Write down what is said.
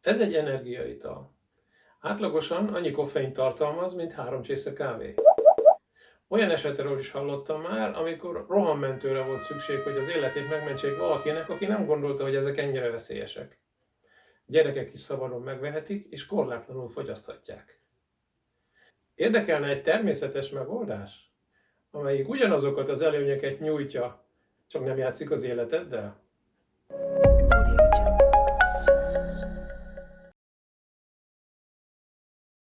Ez egy energiaital. Átlagosan annyi koffein tartalmaz, mint három csésze kávé. Olyan esetről is hallottam már, amikor rohammentőre volt szükség, hogy az életét megmentsék valakinek, aki nem gondolta, hogy ezek ennyire veszélyesek. Gyerekek is szabadon megvehetik, és korlátlanul fogyaszthatják. Érdekelne egy természetes megoldás, amelyik ugyanazokat az előnyöket nyújtja, csak nem játszik az életeddel?